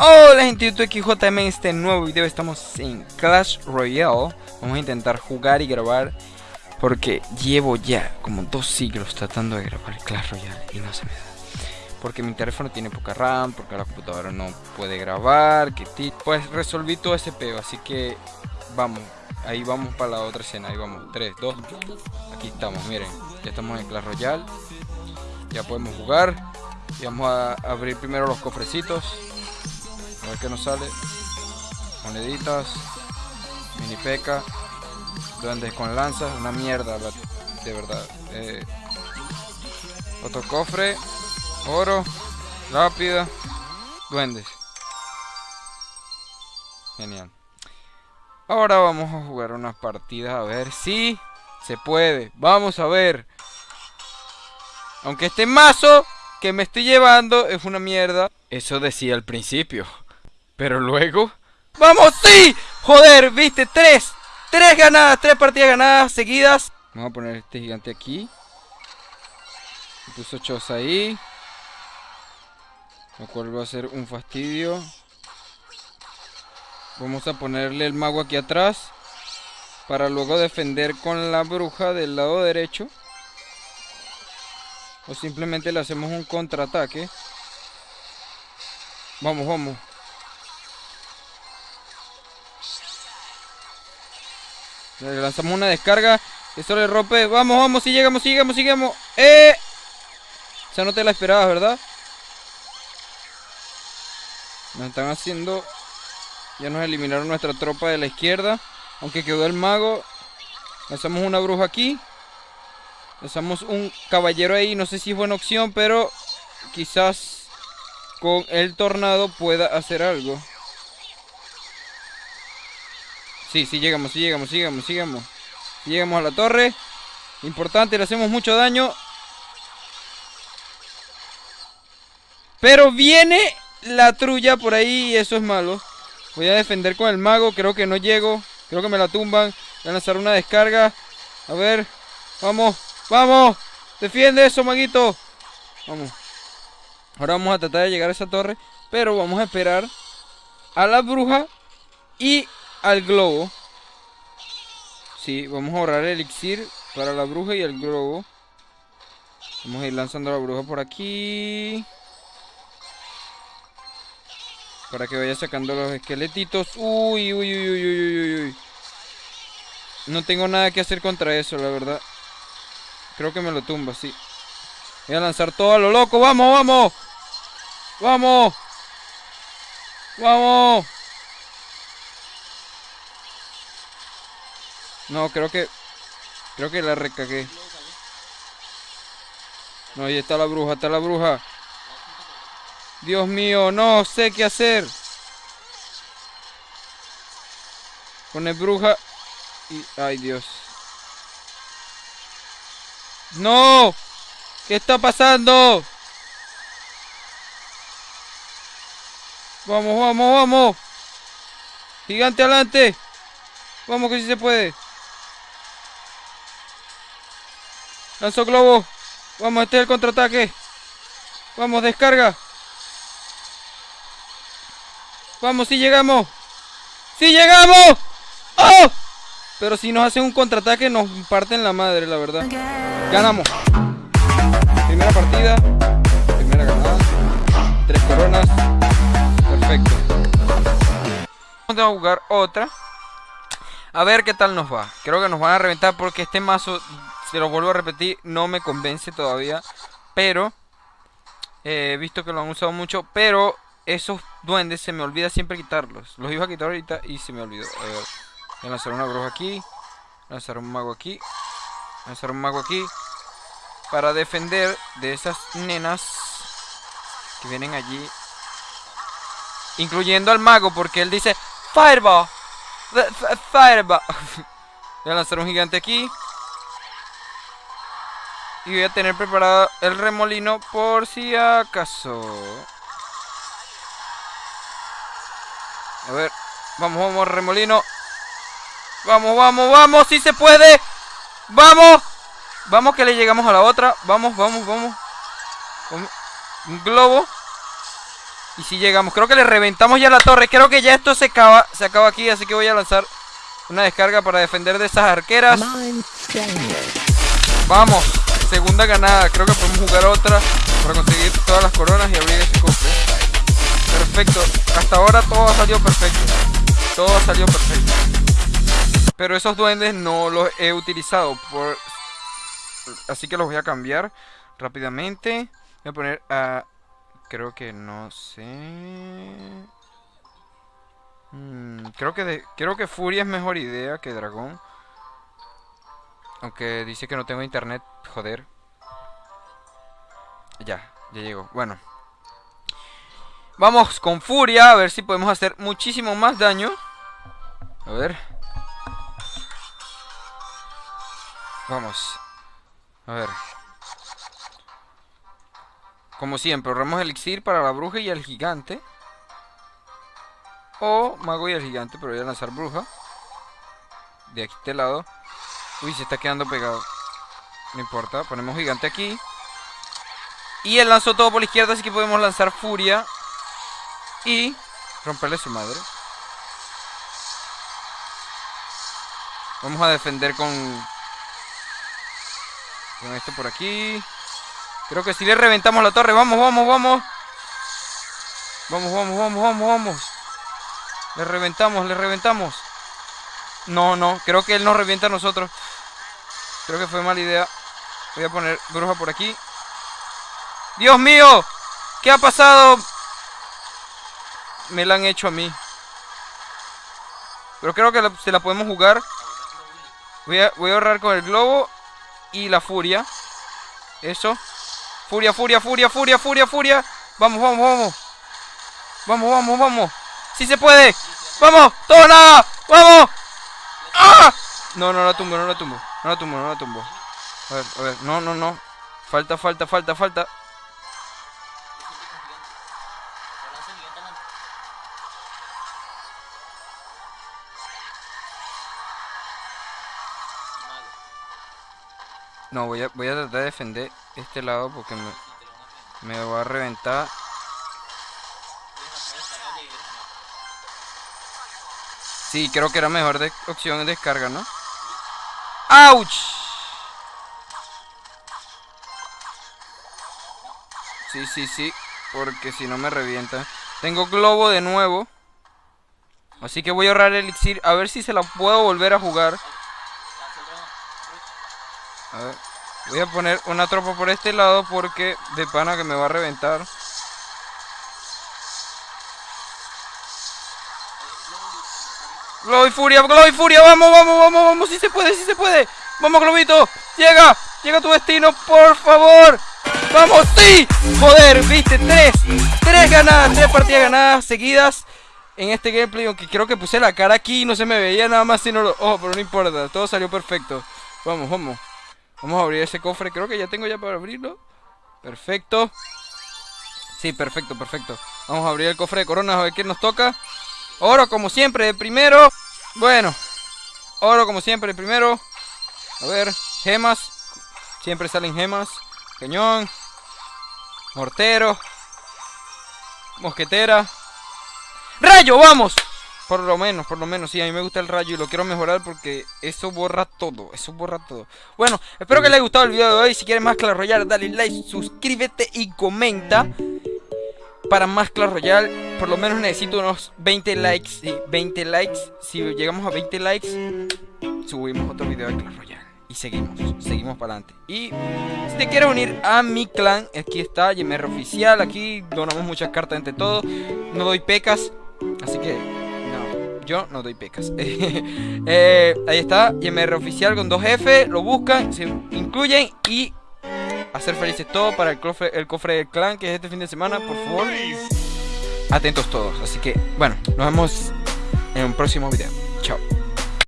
Hola gente de YouTube, XJM, en este nuevo video. Estamos en Clash Royale. Vamos a intentar jugar y grabar Porque llevo ya como dos siglos tratando de grabar Clash Royale y no se me da. Porque mi teléfono tiene poca RAM, porque la computadora no puede grabar que Pues resolví todo ese peo, así que vamos Ahí vamos para la otra escena, ahí vamos, 3, 2 Aquí estamos, miren, ya estamos en Clash Royale. Ya podemos jugar Y vamos a abrir primero los cofrecitos a ver qué nos sale. Moneditas. Mini peca. Duendes con lanzas. Una mierda, de verdad. Eh, otro cofre. Oro. Rápida. Duendes. Genial. Ahora vamos a jugar unas partidas a ver si se puede. Vamos a ver. Aunque este mazo que me estoy llevando es una mierda. Eso decía al principio. Pero luego... ¡Vamos! ¡Sí! Joder, viste, tres Tres ganadas, tres partidas ganadas seguidas. Vamos a poner este gigante aquí. Puso Chos ahí. Lo cual va a ser un fastidio. Vamos a ponerle el mago aquí atrás Para luego defender con la bruja del lado derecho. O simplemente le hacemos un contraataque. Vamos, vamos Lanzamos una descarga. Esto le rompe. Vamos, vamos, si llegamos, si llegamos, si llegamos. ¡Eh! Ya no te la esperabas, ¿verdad? Nos están haciendo... Ya nos eliminaron nuestra tropa de la izquierda. Aunque quedó el mago. Lanzamos una bruja aquí. Lanzamos un caballero ahí. No sé si es buena opción, pero... Quizás con el tornado pueda hacer algo. Sí, sí llegamos, sí llegamos, llegamos, llegamos. llegamos a la torre. Importante, le hacemos mucho daño. Pero viene la trulla por ahí y eso es malo. Voy a defender con el mago, creo que no llego. Creo que me la tumban. Voy a lanzar una descarga. A ver, vamos, vamos. Defiende eso, maguito. Vamos. Ahora vamos a tratar de llegar a esa torre. Pero vamos a esperar a la bruja y al globo. Sí, vamos a ahorrar el elixir para la bruja y el globo. Vamos a ir lanzando la bruja por aquí. Para que vaya sacando los esqueletitos. Uy, uy, uy, uy, uy, uy, No tengo nada que hacer contra eso, la verdad. Creo que me lo tumba, sí. Voy a lanzar todo a lo loco. ¡Vamos, vamos! ¡Vamos! ¡Vamos! No, creo que... Creo que la recagué. No, ahí está la bruja, está la bruja. Dios mío, no sé qué hacer. Pone bruja y... Ay, Dios. ¡No! ¿Qué está pasando? Vamos, vamos, vamos. Gigante adelante. Vamos que sí se puede. Lanzó globo. Vamos, este es el contraataque. Vamos, descarga. Vamos, si llegamos. ¡Si llegamos! ¡Oh! Pero si nos hacen un contraataque nos parten la madre, la verdad. Ganamos. Primera partida. Primera ganada. Tres coronas. Perfecto. Vamos a jugar otra. A ver qué tal nos va. Creo que nos van a reventar porque este mazo se lo vuelvo a repetir, no me convence todavía. Pero, eh, he visto que lo han usado mucho. Pero esos duendes se me olvida siempre quitarlos. Los iba a quitar ahorita y se me olvidó. A ver, voy a lanzar una bruja aquí. Lanzar un mago aquí. Lanzar un mago aquí. Para defender de esas nenas que vienen allí. Incluyendo al mago, porque él dice Fireball. Fireball. Voy a lanzar un gigante aquí. Y voy a tener preparado el remolino por si acaso. A ver, vamos, vamos, remolino. Vamos, vamos, vamos, si se puede. Vamos. Vamos que le llegamos a la otra. Vamos, vamos, vamos. Un globo. Y si llegamos, creo que le reventamos ya la torre Creo que ya esto se acaba, se acaba aquí Así que voy a lanzar una descarga para defender de esas arqueras Vamos, segunda ganada. Creo que podemos jugar otra Para conseguir todas las coronas y abrir ese cofre. Perfecto, hasta ahora todo ha salido perfecto. Todo ha salido perfecto. Pero esos duendes no los he utilizado por... Así que los voy a cambiar rápidamente. Voy a poner a... Creo que no sé... Mm, creo que creo que Furia es mejor idea que Dragón. Aunque dice que no tengo internet, joder. Ya, ya llegó. Bueno. Vamos con Furia, a ver si podemos hacer muchísimo más daño. A ver. Vamos. A ver. Como siempre, ahorramos elixir para la bruja y el gigante. O mago y el gigante, pero voy a lanzar bruja. De aquí este lado. Uy, se está quedando pegado. No importa, ponemos gigante aquí. Y él lanzó todo por la izquierda, así que podemos lanzar furia. Y romperle su madre. Vamos a defender con... Con esto por aquí. Creo que si le reventamos la torre. Vamos, vamos, vamos. Vamos, vamos, vamos, vamos, vamos. Le reventamos, le reventamos. No, no. Creo que él nos revienta a nosotros. Creo que fue mala idea. Voy a poner bruja por aquí. ¡Dios mío! ¿Qué ha pasado? Me la han hecho a mí. Pero creo que se la podemos jugar. Voy a, ahorrar con el globo y la furia. Eso. Furia, furia, furia, furia, furia, furia. Vamos, vamos, vamos. Vamos, vamos, vamos. Si se puede. Vamos, todo nada. Vamos. ¡Ah! No, no la tumbo, no la tumbo. No la tumbo, no la tumbo. A ver, a ver. No, no, no. Falta, falta, falta, falta. No, voy a, voy a tratar de defender este lado porque me, me va a reventar. Sí, creo que era mejor de opción de descarga, ¿no? ¡Auch! Sí, sí, sí. Porque si no me revienta. Tengo globo de nuevo. Así que voy a ahorrar el elixir. A ver si se la puedo volver a jugar. A ver. Voy a poner una tropa por este lado porque de pana que me va a reventar. Globo y furia, globo y furia, vamos, vamos, vamos, vamos, Vamos, globito, llega, llega a tu destino, por favor. Vamos, sí, joder, viste, tres, tres ganadas, tres partidas ganadas seguidas en este gameplay, aunque creo que puse la cara aquí y no se me veía nada más sino lo... Oh, pero no importa, todo salió perfecto. Vamos, vamos. Vamos a abrir ese cofre. Creo que ya tengo ya para abrirlo. Perfecto. Sí, perfecto, perfecto. Vamos a abrir el cofre de coronas a ver qué nos toca. Oro como siempre de primero. Bueno. Oro como siempre de primero. A ver. Gemas. Siempre salen gemas. Cañón. Mortero. Mosquetera. ¡Rayo! ¡Vamos! Por lo menos, por lo menos, sí, a mí me gusta el rayo y lo quiero mejorar porque eso borra todo, eso borra todo. Bueno, espero que les haya gustado el video de hoy. Si quieren más Clash Royale, dale like, suscríbete y comenta para más Clash Royale. Por lo menos necesito unos 20 likes, sí, 20 likes. Si llegamos a 20 likes, subimos otro video de Clash Royale. Y seguimos, seguimos para adelante. Y si te quieres unir a mi clan, aquí está, YMR Oficial. Aquí donamos muchas cartas entre todos. No doy pecas, así que yo no doy pecas. Eh, ahí está, YMR oficial con 2F, lo buscan, se incluyen y hacer felices todos para el cofre, el cofre del clan que es este fin de semana, por favor. Atentos todos, así que bueno, nos vemos en un próximo video. Chao.